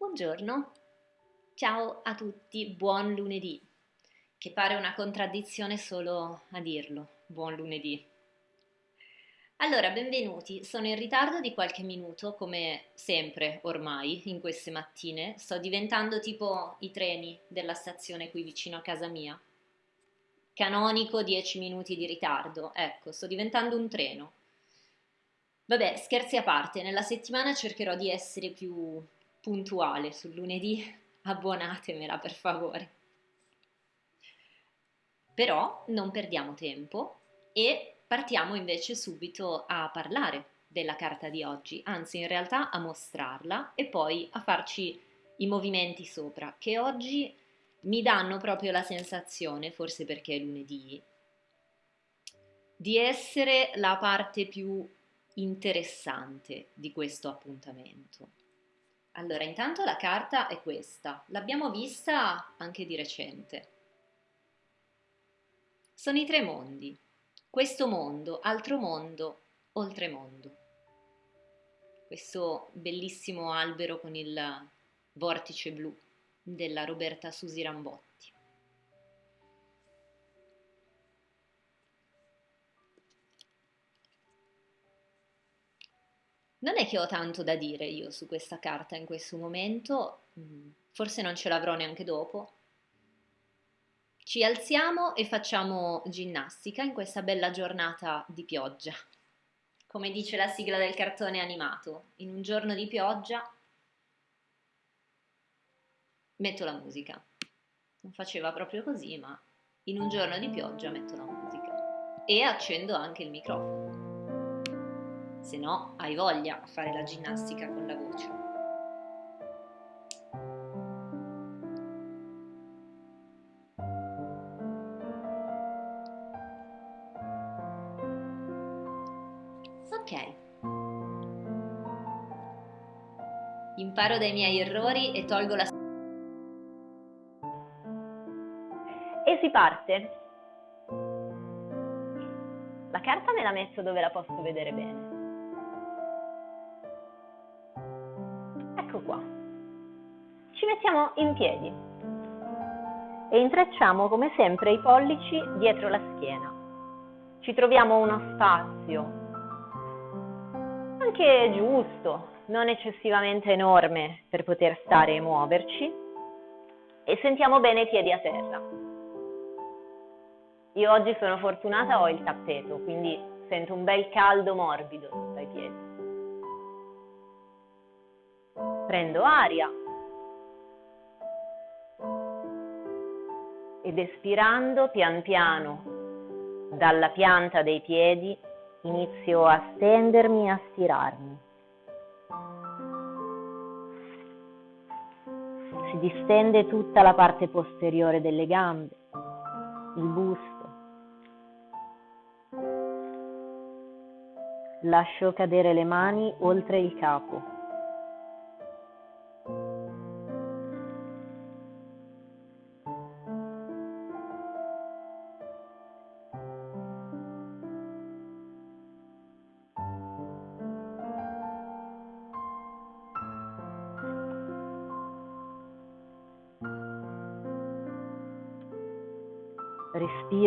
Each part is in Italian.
Buongiorno, ciao a tutti, buon lunedì, che pare una contraddizione solo a dirlo, buon lunedì. Allora, benvenuti, sono in ritardo di qualche minuto, come sempre ormai in queste mattine, sto diventando tipo i treni della stazione qui vicino a casa mia. Canonico 10 minuti di ritardo, ecco, sto diventando un treno. Vabbè, scherzi a parte, nella settimana cercherò di essere più puntuale sul lunedì, abbonatemela per favore. Però non perdiamo tempo e partiamo invece subito a parlare della carta di oggi, anzi in realtà a mostrarla e poi a farci i movimenti sopra, che oggi mi danno proprio la sensazione, forse perché è lunedì, di essere la parte più interessante di questo appuntamento. Allora, intanto la carta è questa, l'abbiamo vista anche di recente. Sono i tre mondi, questo mondo, altro mondo, oltremondo. Questo bellissimo albero con il vortice blu della Roberta Susi Rambotti. Non è che ho tanto da dire io su questa carta in questo momento, mm, forse non ce l'avrò neanche dopo. Ci alziamo e facciamo ginnastica in questa bella giornata di pioggia. Come dice la sigla del cartone animato, in un giorno di pioggia metto la musica. Non faceva proprio così, ma in un giorno di pioggia metto la musica. E accendo anche il microfono se no hai voglia a fare la ginnastica con la voce. Ok. Imparo dai miei errori e tolgo la... E si parte. La carta me la metto dove la posso vedere bene. Mettiamo in piedi e intrecciamo come sempre i pollici dietro la schiena. Ci troviamo uno spazio anche giusto, non eccessivamente enorme per poter stare e muoverci e sentiamo bene i piedi a terra. Io oggi sono fortunata, ho il tappeto, quindi sento un bel caldo morbido sotto ai piedi prendo aria ed espirando pian piano dalla pianta dei piedi inizio a stendermi e a stirarmi. Si distende tutta la parte posteriore delle gambe, il busto. Lascio cadere le mani oltre il capo.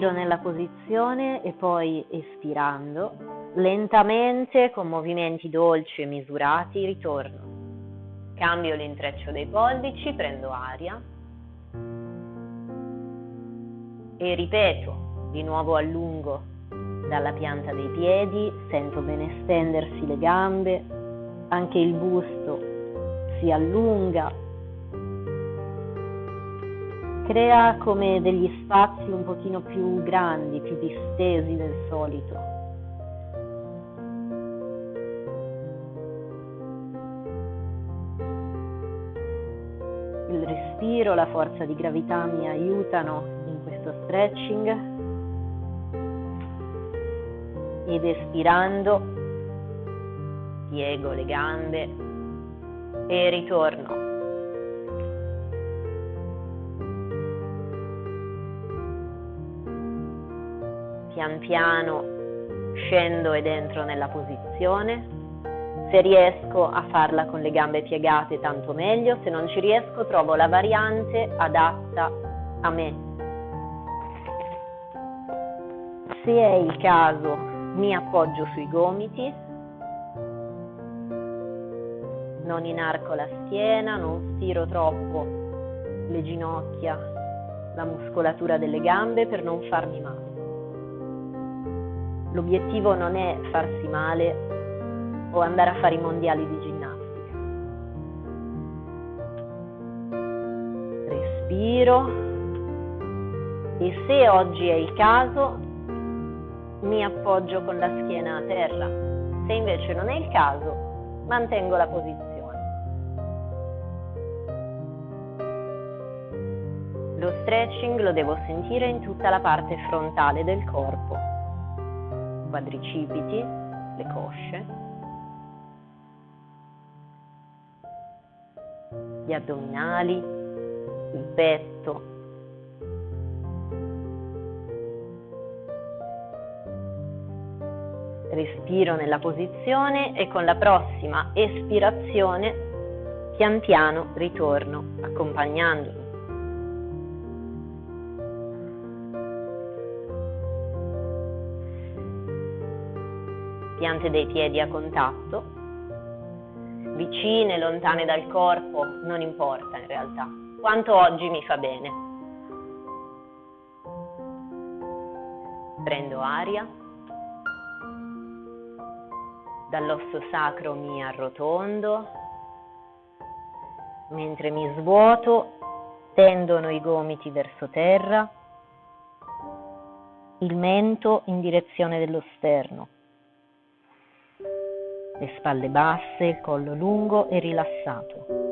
Respiro nella posizione e poi espirando, lentamente con movimenti dolci e misurati ritorno. Cambio l'intreccio dei pollici, prendo aria e ripeto, di nuovo allungo dalla pianta dei piedi, sento bene stendersi le gambe, anche il busto si allunga crea come degli spazi un pochino più grandi, più distesi del solito. Il respiro, la forza di gravità mi aiutano in questo stretching ed espirando piego le gambe e ritorno pian piano scendo ed entro nella posizione, Se riesco a farla con le gambe piegate tanto meglio, se non ci riesco trovo la variante adatta a me. Se è il caso mi appoggio sui gomiti, non inarco la schiena, non stiro troppo le ginocchia, la muscolatura delle gambe per non farmi male. L'obiettivo non è farsi male o andare a fare i mondiali di ginnastica. Respiro e se oggi è il caso mi appoggio con la schiena a terra. Se invece non è il caso, mantengo la posizione. Lo stretching lo devo sentire in tutta la parte frontale del corpo, quadricipiti, le cosce, gli addominali, il petto. Respiro nella posizione e con la prossima espirazione pian piano ritorno accompagnandomi. Piante dei piedi a contatto vicine, lontane dal corpo, non importa in realtà, quanto oggi mi fa bene. Prendo aria, dall'osso sacro mi arrotondo, mentre mi svuoto tendono i gomiti verso terra, il mento in direzione dello sterno le spalle basse, il collo lungo e rilassato.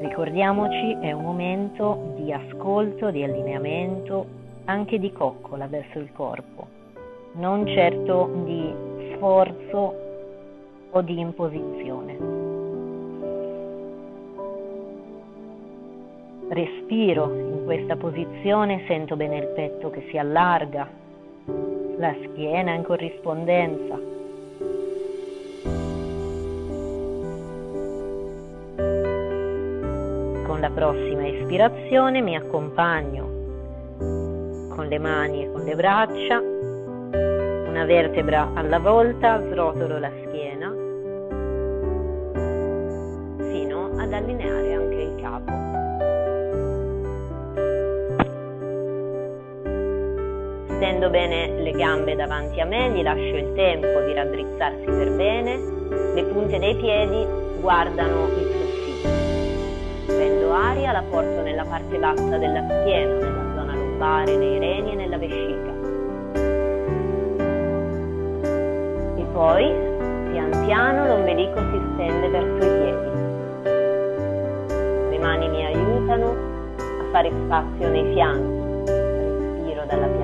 Ricordiamoci, è un momento di ascolto, di allineamento, anche di coccola verso il corpo, non certo di sforzo o di imposizione. Respiro in questa posizione, sento bene il petto che si allarga, la schiena in corrispondenza. Con la prossima espirazione mi accompagno con le mani e con le braccia, una vertebra alla volta, srotolo la schiena fino ad allineare anche il capo. Stendo bene le gambe davanti a me, gli lascio il tempo di raddrizzarsi per bene, le punte dei piedi guardano il soffitto. Prendo aria, la porto nella parte bassa della schiena, nella zona lombare, nei reni e nella vescica. E poi, pian piano, l'ombelico si stende verso i piedi. Le mani mi aiutano a fare spazio nei fianchi. Respiro dalla pianta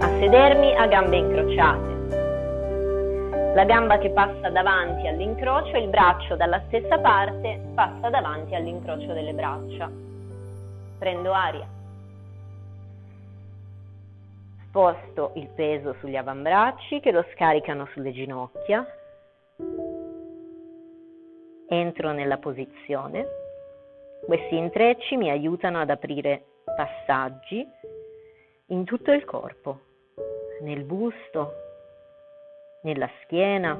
a sedermi a gambe incrociate. La gamba che passa davanti all'incrocio e il braccio dalla stessa parte passa davanti all'incrocio delle braccia. Prendo aria. Sposto il peso sugli avambracci che lo scaricano sulle ginocchia. Entro nella posizione. Questi intrecci mi aiutano ad aprire passaggi in tutto il corpo, nel busto, nella schiena,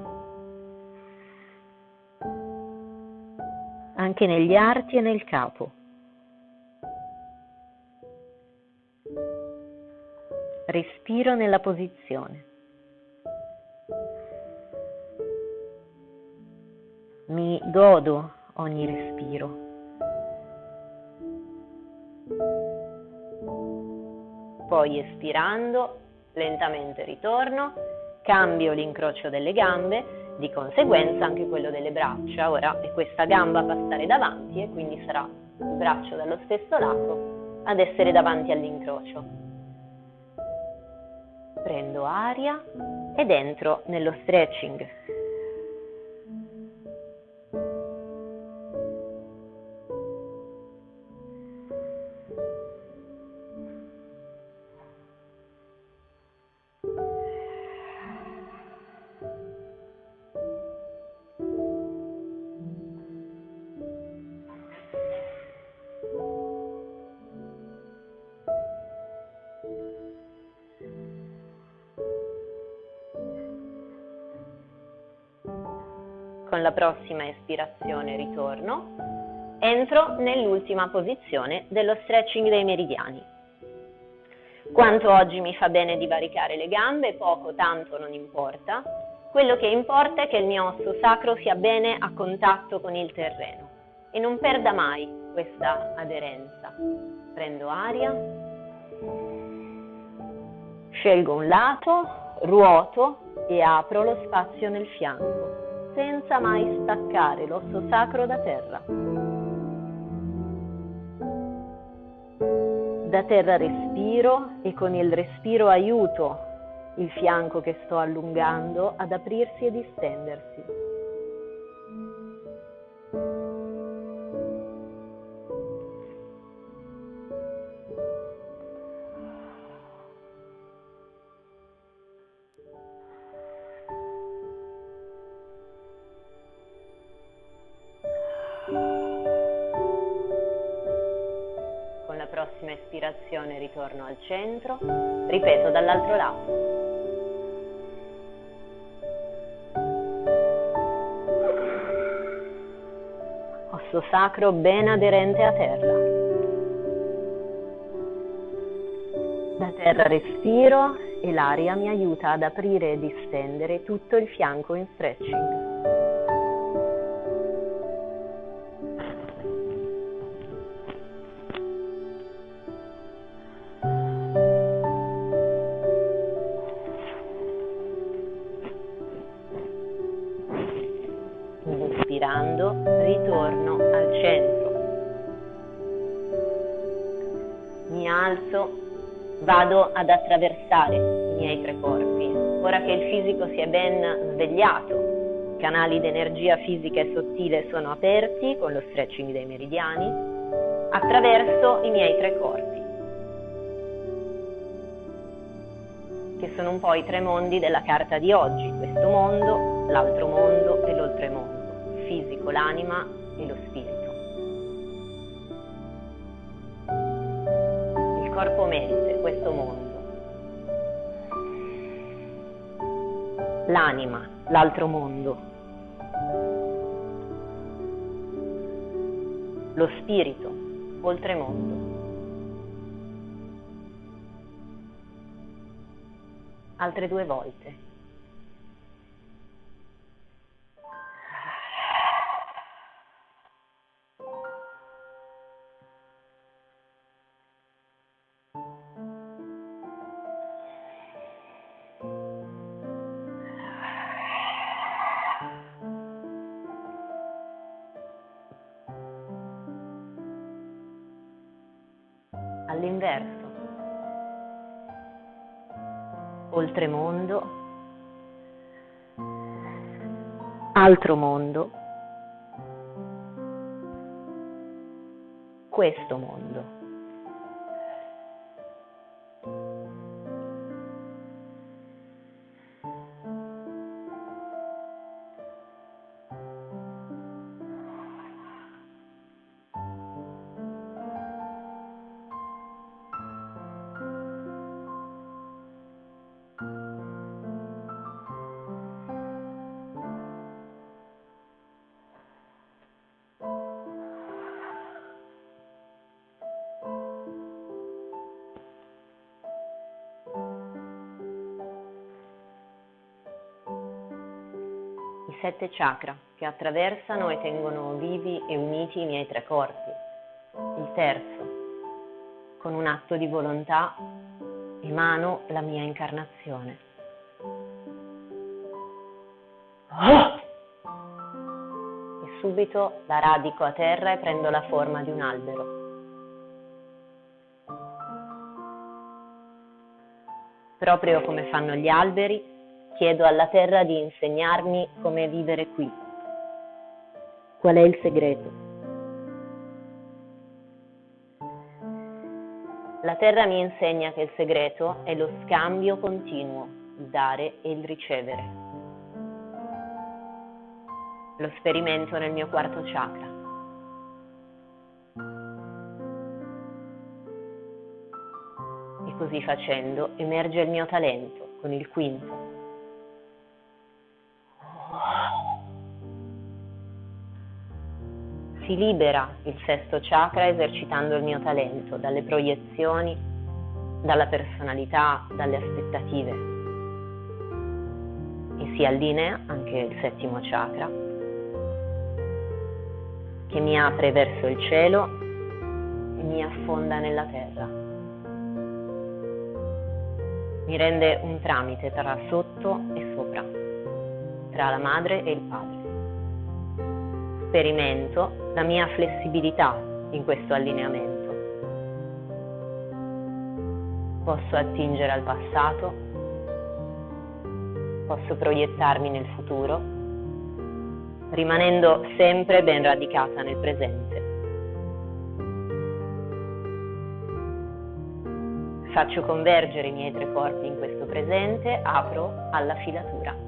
anche negli arti e nel capo. Respiro nella posizione. Mi godo ogni respiro. poi espirando lentamente ritorno, cambio l'incrocio delle gambe, di conseguenza anche quello delle braccia. Ora è questa gamba a passare davanti e quindi sarà il braccio dallo stesso lato ad essere davanti all'incrocio. Prendo aria ed entro nello stretching. Prossima espirazione ritorno, entro nell'ultima posizione dello stretching dei meridiani. Quanto oggi mi fa bene divaricare le gambe, poco, tanto non importa. Quello che importa è che il mio osso sacro sia bene a contatto con il terreno e non perda mai questa aderenza. Prendo aria, scelgo un lato, ruoto e apro lo spazio nel fianco senza mai staccare l'osso sacro da terra. Da terra respiro e con il respiro aiuto il fianco che sto allungando ad aprirsi e distendersi. Al centro, ripeto dall'altro lato. Osso sacro ben aderente a terra. Da terra respiro e l'aria mi aiuta ad aprire e distendere tutto il fianco in stretching. Ben svegliato, canali di energia fisica e sottile sono aperti con lo stretching dei meridiani, attraverso i miei tre corpi, che sono un po' i tre mondi della carta di oggi, questo mondo, l'altro mondo e l'oltremondo, il fisico, l'anima e lo spirito. corpo-mente, questo mondo. L'anima, l'altro mondo. Lo spirito, oltremondo. Altre due volte. Oltremondo, altro mondo, questo mondo. Sette chakra che attraversano e tengono vivi e uniti i miei tre corpi. Il terzo, con un atto di volontà, emano la mia incarnazione. E subito la radico a terra e prendo la forma di un albero. Proprio come fanno gli alberi, chiedo alla terra di insegnarmi come vivere qui. Qual è il segreto? La terra mi insegna che il segreto è lo scambio continuo, il dare e il ricevere. Lo sperimento nel mio quarto chakra. E così facendo emerge il mio talento con il quinto. Si libera il sesto chakra esercitando il mio talento dalle proiezioni, dalla personalità, dalle aspettative. E si allinea anche il settimo chakra che mi apre verso il cielo e mi affonda nella terra. Mi rende un tramite tra sotto e sopra, tra la madre e il padre. Sperimento la mia flessibilità in questo allineamento. Posso attingere al passato, posso proiettarmi nel futuro rimanendo sempre ben radicata nel presente. Faccio convergere i miei tre corpi in questo presente, apro alla filatura.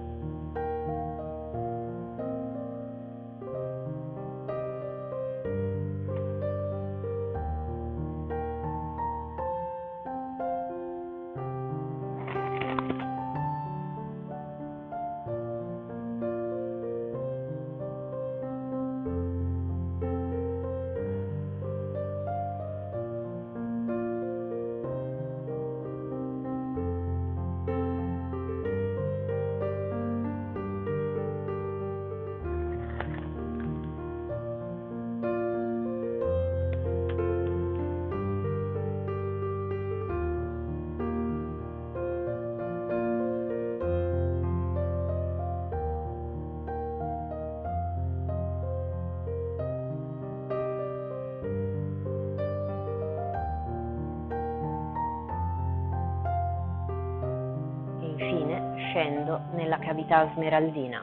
Scendo nella cavità smeraldina,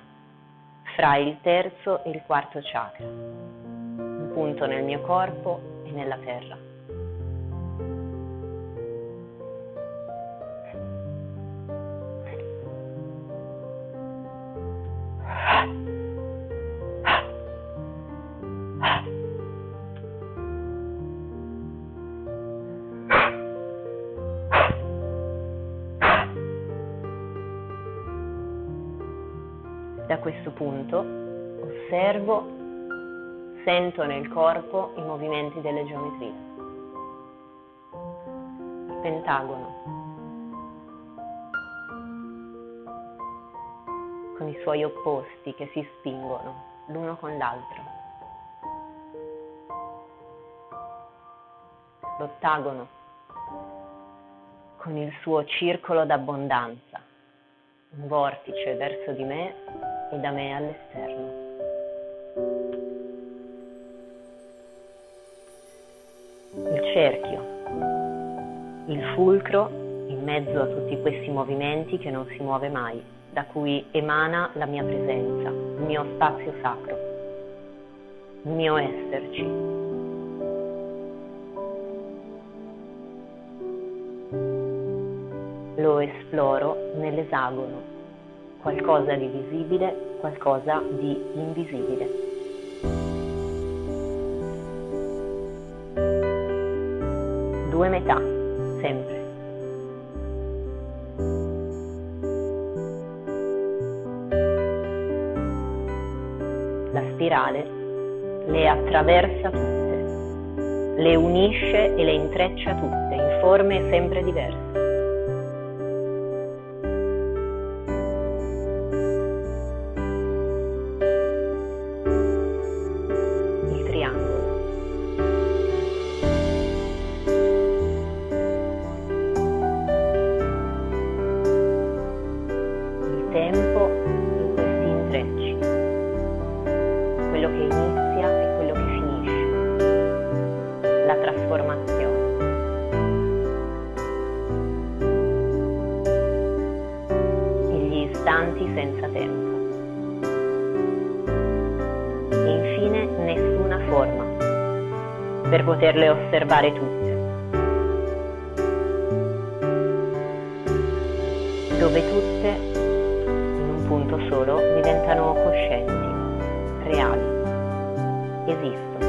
fra il terzo e il quarto chakra, un punto nel mio corpo e nella terra. Questo punto osservo, sento nel corpo i movimenti delle geometrie. Pentagono, con i suoi opposti che si spingono l'uno con l'altro. L'ottagono, con il suo circolo d'abbondanza, un vortice verso di me e da me all'esterno. Il cerchio, il fulcro in mezzo a tutti questi movimenti che non si muove mai, da cui emana la mia presenza, il mio spazio sacro, il mio esserci. Lo esploro nell'esagono qualcosa di visibile, qualcosa di invisibile. Due metà, sempre. La spirale le attraversa tutte, le unisce e le intreccia tutte in forme sempre diverse. Poterle osservare tutte. dove tutte, in un punto solo, diventano coscienti, reali, esistono.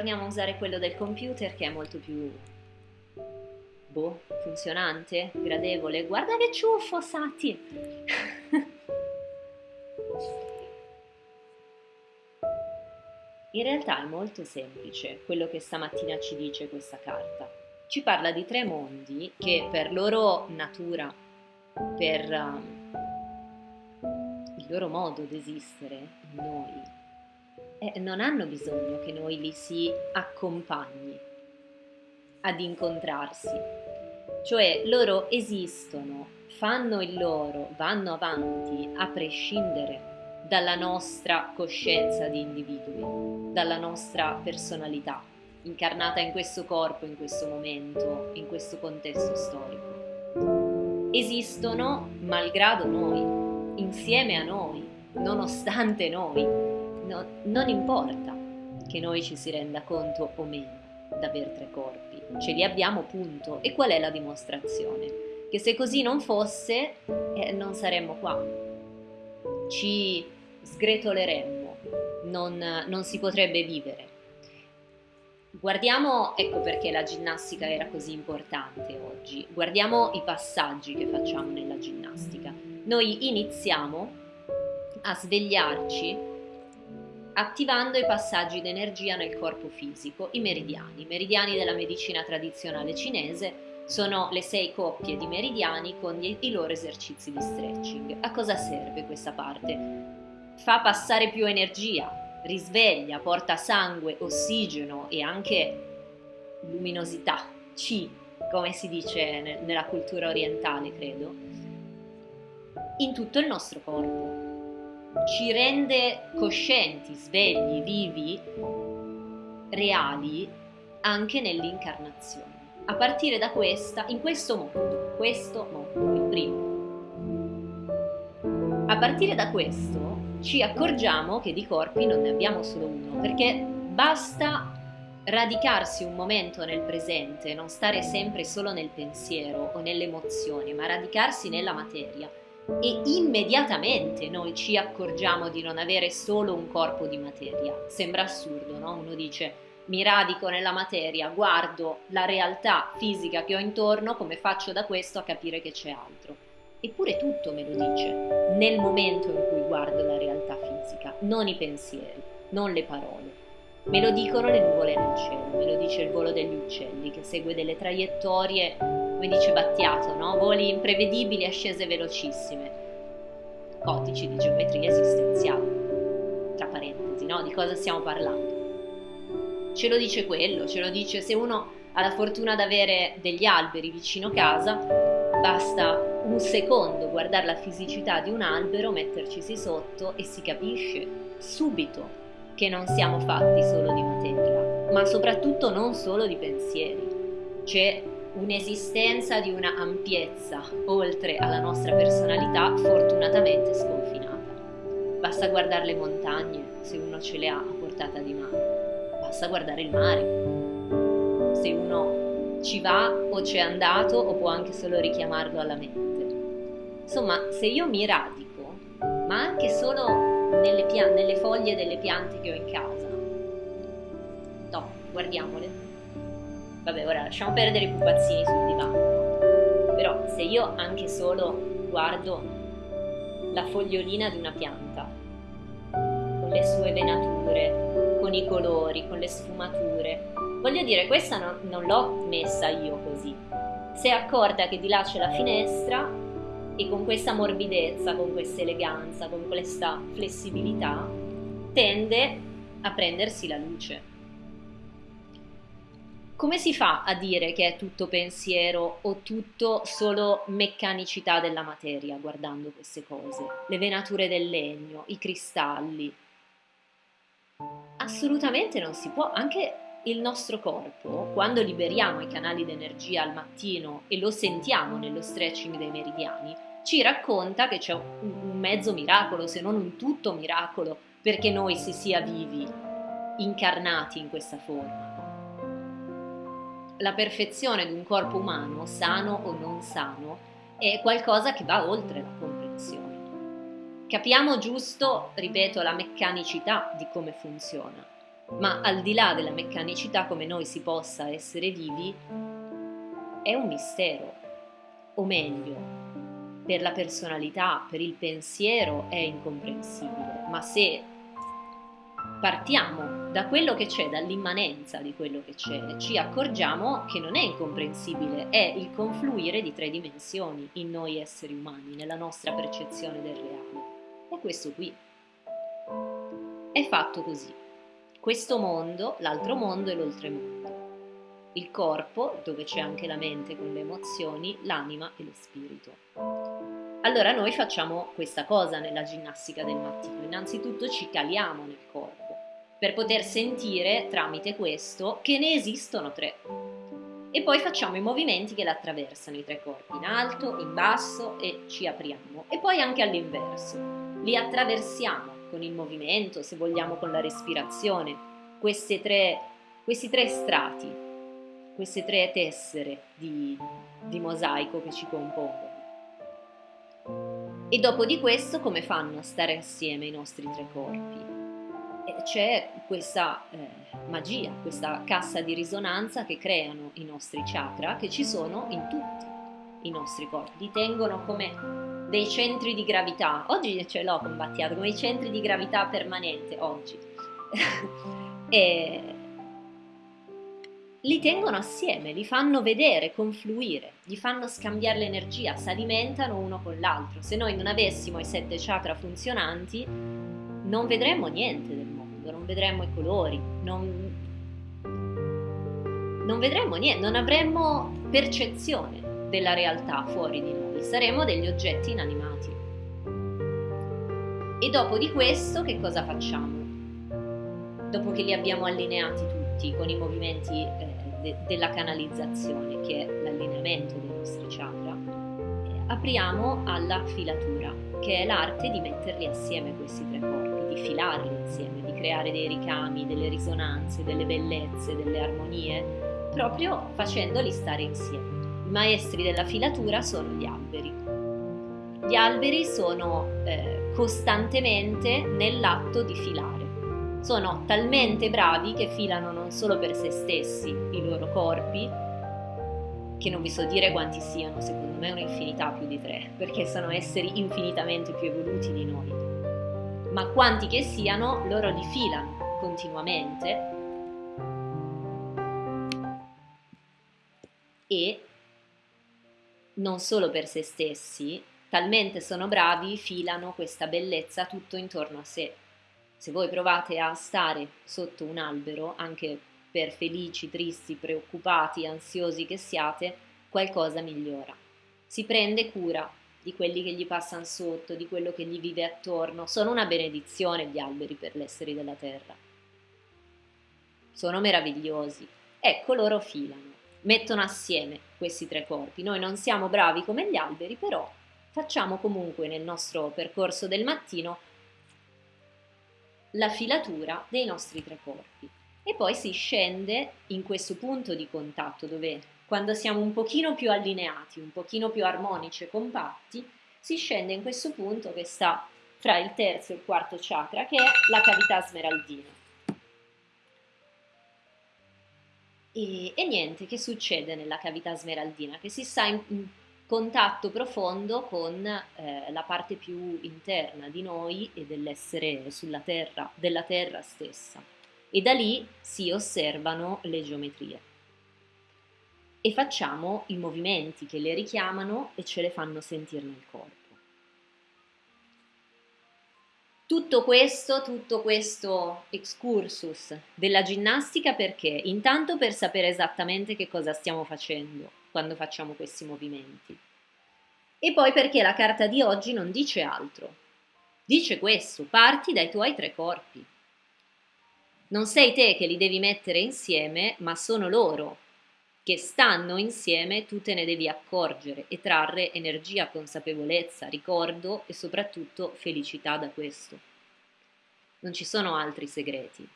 Spento, ritorniamo a usare quello del computer che è molto più boh, funzionante, gradevole. Guarda che ciuffo, Sati! In realtà è molto semplice quello che stamattina ci dice questa carta. Ci parla di tre mondi che per loro natura, per um, il loro modo di esistere, noi, eh, non hanno bisogno che noi li si accompagni ad incontrarsi. Cioè loro esistono, fanno il loro, vanno avanti a prescindere dalla nostra coscienza di individui, dalla nostra personalità, incarnata in questo corpo, in questo momento, in questo contesto storico. Esistono malgrado noi, insieme a noi, nonostante noi, no, non importa che noi ci si renda conto o meno d'aver tre corpi, ce li abbiamo punto. E qual è la dimostrazione? Che se così non fosse, eh, non saremmo qua, ci sgretoleremmo, non, non si potrebbe vivere. Guardiamo, ecco perché la ginnastica era così importante oggi, guardiamo i passaggi che facciamo nella ginnastica. Noi iniziamo a svegliarci attivando i passaggi d'energia nel corpo fisico, i meridiani. I meridiani della medicina tradizionale cinese sono le sei coppie di meridiani con i loro esercizi di stretching. A cosa serve questa parte? Fa passare più energia, risveglia, porta sangue, ossigeno e anche luminosità, chi, come si dice nella cultura orientale, credo, in tutto il nostro corpo ci rende coscienti, svegli, vivi, reali anche nell'incarnazione. A partire da questa, in questo mondo, questo mondo, il primo. A partire da questo ci accorgiamo che di corpi non ne abbiamo solo uno, perché basta radicarsi un momento nel presente, non stare sempre solo nel pensiero o nelle emozioni, ma radicarsi nella materia e immediatamente noi ci accorgiamo di non avere solo un corpo di materia. Sembra assurdo, no? Uno dice mi radico nella materia, guardo la realtà fisica che ho intorno, come faccio da questo a capire che c'è altro? Eppure tutto me lo dice nel momento in cui guardo la realtà fisica, non i pensieri, non le parole. Me lo dicono le nuvole nel cielo, me lo dice il volo degli uccelli che segue delle traiettorie come dice Battiato, no? voli imprevedibili, ascese velocissime, codici di geometria esistenziale, tra parentesi, no? di cosa stiamo parlando. Ce lo dice quello, ce lo dice se uno ha la fortuna di avere degli alberi vicino casa, basta un secondo guardare la fisicità di un albero, mettercisi sotto e si capisce subito che non siamo fatti solo di materia, ma soprattutto non solo di pensieri. C'è un'esistenza di una ampiezza oltre alla nostra personalità fortunatamente sconfinata. Basta guardare le montagne se uno ce le ha a portata di mano, basta guardare il mare se uno ci va o c'è andato o può anche solo richiamarlo alla mente. Insomma, se io mi radico, ma anche solo nelle, nelle foglie delle piante che ho in casa, no, guardiamole, vabbè ora lasciamo perdere i pupazzini sul divano, però se io anche solo guardo la fogliolina di una pianta, le sue venature, con i colori, con le sfumature. Voglio dire, questa no, non l'ho messa io così. Si è accorta che di là c'è la finestra e con questa morbidezza, con questa eleganza, con questa flessibilità, tende a prendersi la luce. Come si fa a dire che è tutto pensiero o tutto solo meccanicità della materia guardando queste cose? Le venature del legno, i cristalli. Assolutamente non si può, anche il nostro corpo, quando liberiamo i canali d'energia al mattino e lo sentiamo nello stretching dei meridiani, ci racconta che c'è un mezzo miracolo, se non un tutto miracolo, perché noi si sia vivi, incarnati in questa forma la perfezione di un corpo umano, sano o non sano, è qualcosa che va oltre la comprensione. Capiamo giusto, ripeto, la meccanicità di come funziona, ma al di là della meccanicità come noi si possa essere vivi, è un mistero, o meglio, per la personalità, per il pensiero è incomprensibile, ma se partiamo da quello che c'è, dall'immanenza di quello che c'è, ci accorgiamo che non è incomprensibile, è il confluire di tre dimensioni in noi esseri umani, nella nostra percezione del reale. È questo qui. È fatto così. Questo mondo, l'altro mondo e l'oltremondo. Il corpo, dove c'è anche la mente con le emozioni, l'anima e lo spirito. Allora noi facciamo questa cosa nella ginnastica del mattino. Innanzitutto ci caliamo nel corpo per poter sentire tramite questo che ne esistono tre. E poi facciamo i movimenti che l'attraversano, i tre corpi, in alto, in basso e ci apriamo. E poi anche all'inverso. Li attraversiamo con il movimento, se vogliamo con la respirazione, tre, questi tre strati, queste tre tessere di, di mosaico che ci compongono. E dopo di questo come fanno a stare assieme i nostri tre corpi? C'è questa eh, magia, questa cassa di risonanza che creano i nostri chakra che ci sono in tutti i nostri corpi, li tengono come dei centri di gravità. Oggi ce l'ho combattiato come i centri di gravità permanente, oggi. e li tengono assieme, li fanno vedere, confluire, gli fanno scambiare l'energia, si alimentano uno con l'altro. Se noi non avessimo i sette chakra funzionanti, non vedremmo niente del vedremmo i colori, non, non vedremmo niente, non avremmo percezione della realtà fuori di noi, saremmo degli oggetti inanimati. E dopo di questo che cosa facciamo? Dopo che li abbiamo allineati tutti con i movimenti eh, de- della canalizzazione, che è l'allineamento dei nostri chakra, eh, apriamo alla filatura, che è l'arte di metterli assieme questi tre corpi, di filarli insieme, creare dei ricami, delle risonanze, delle bellezze, delle armonie, proprio facendoli stare insieme. I maestri della filatura sono gli alberi. Gli alberi sono eh, costantemente nell'atto di filare. Sono talmente bravi che filano non solo per se stessi i loro corpi, che non vi so dire quanti siano, secondo me un'infinità più di tre, perché sono esseri infinitamente più evoluti di noi. Ma quanti che siano, loro li filano continuamente e non solo per se stessi, talmente sono bravi, filano questa bellezza tutto intorno a sé. Se voi provate a stare sotto un albero, anche per felici, tristi, preoccupati, ansiosi che siate, qualcosa migliora. Si prende cura di quelli che gli passano sotto, di quello che gli vive attorno. Sono una benedizione gli alberi per gli esseri della terra. Sono meravigliosi. Ecco, loro filano, mettono assieme questi tre corpi. Noi non siamo bravi come gli alberi, però facciamo comunque nel nostro percorso del mattino la filatura dei nostri tre corpi e poi si scende in questo punto di contatto dove quando siamo un pochino più allineati, un pochino più armonici e compatti, si scende in questo punto che sta fra il terzo e il quarto chakra che è la cavità smeraldina. E, e niente, che succede nella cavità smeraldina? Che si sta in, contatto profondo con eh, la parte più interna di noi e dell'essere sulla terra, della terra stessa. E da lì si osservano le geometrie. E facciamo i movimenti che le richiamano e ce le fanno sentire nel corpo. Tutto questo, tutto questo excursus della ginnastica perché? Intanto per sapere esattamente che cosa stiamo facendo quando facciamo questi movimenti. E poi perché la carta di oggi non dice altro. Dice questo, parti dai tuoi tre corpi. Non sei te che li devi mettere insieme, ma sono loro che stanno insieme, tu te ne devi accorgere e trarre energia, consapevolezza, ricordo e soprattutto felicità da questo. Non ci sono altri segreti.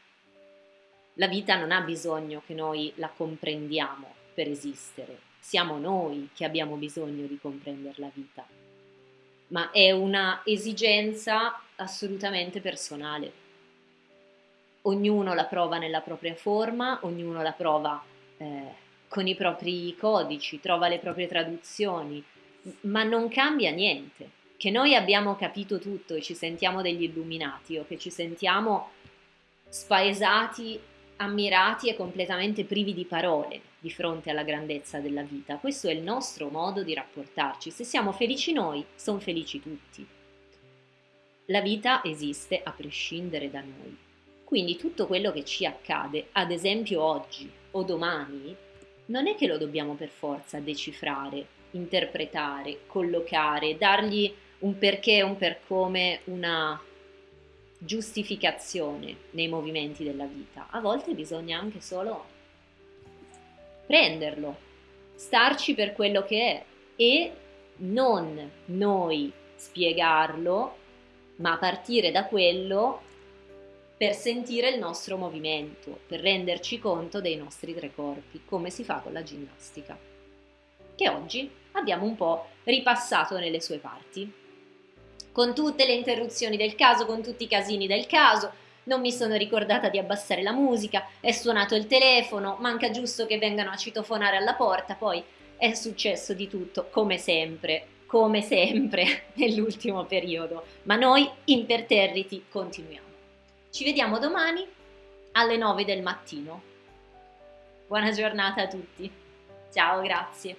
La vita non ha bisogno che noi la comprendiamo per esistere, siamo noi che abbiamo bisogno di comprendere la vita, ma è una esigenza assolutamente personale. Ognuno la prova nella propria forma, ognuno la prova eh, con i propri codici, trova le proprie traduzioni, ma non cambia niente. Che noi abbiamo capito tutto e ci sentiamo degli illuminati o che ci sentiamo spaesati, ammirati e completamente privi di parole di fronte alla grandezza della vita. Questo è il nostro modo di rapportarci. Se siamo felici noi, sono felici tutti. La vita esiste a prescindere da noi. Quindi tutto quello che ci accade, ad esempio oggi o domani, non è che lo dobbiamo per forza decifrare, interpretare, collocare, dargli un perché, un per come, una giustificazione nei movimenti della vita. A volte bisogna anche solo prenderlo, starci per quello che è e non noi spiegarlo, ma partire da quello per sentire il nostro movimento, per renderci conto dei nostri tre corpi, come si fa con la ginnastica, che oggi abbiamo un po' ripassato nelle sue parti. Con tutte le interruzioni del caso, con tutti i casini del caso, non mi sono ricordata di abbassare la musica, è suonato il telefono, manca giusto che vengano a citofonare alla porta, poi è successo di tutto, come sempre, come sempre nell'ultimo periodo, ma noi imperterriti continuiamo. Ci vediamo domani alle 9 del mattino. Buona giornata a tutti. Ciao, grazie.